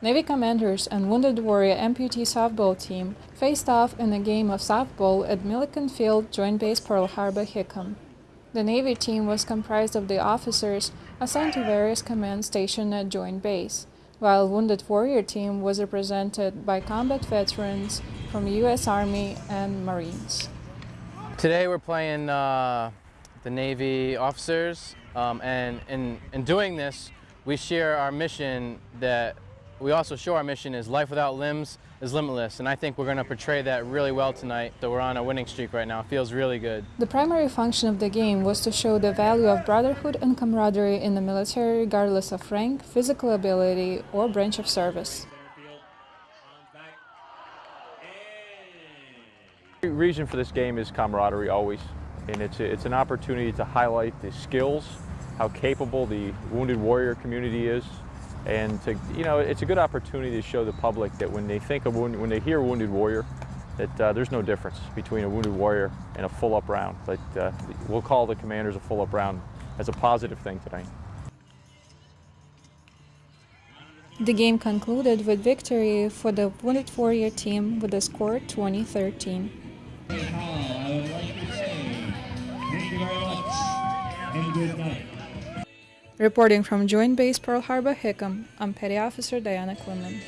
Navy Commanders and Wounded Warrior amputee softball team faced off in a game of softball at Milliken Field, Joint Base Pearl Harbor, Hickam. The Navy team was comprised of the officers assigned to various commands stationed at Joint Base, while Wounded Warrior team was represented by combat veterans from U.S. Army and Marines. Today we're playing uh, the Navy officers, um, and in, in doing this, we share our mission that we also show our mission is life without limbs is limitless, and I think we're going to portray that really well tonight. that we're on a winning streak right now. It feels really good. The primary function of the game was to show the value of brotherhood and camaraderie in the military regardless of rank, physical ability, or branch of service. The reason for this game is camaraderie always, and it's, a, it's an opportunity to highlight the skills, how capable the Wounded Warrior community is, and to, you know, it's a good opportunity to show the public that when they think of, when they hear Wounded Warrior, that uh, there's no difference between a Wounded Warrior and a full-up round. But uh, we'll call the commanders a full-up round as a positive thing tonight. The game concluded with victory for the Wounded Warrior team with a score 2013. Thank you very much and good night. Reporting from Joint Base Pearl Harbor Hickam, I'm Petty Officer Diana Quinlan.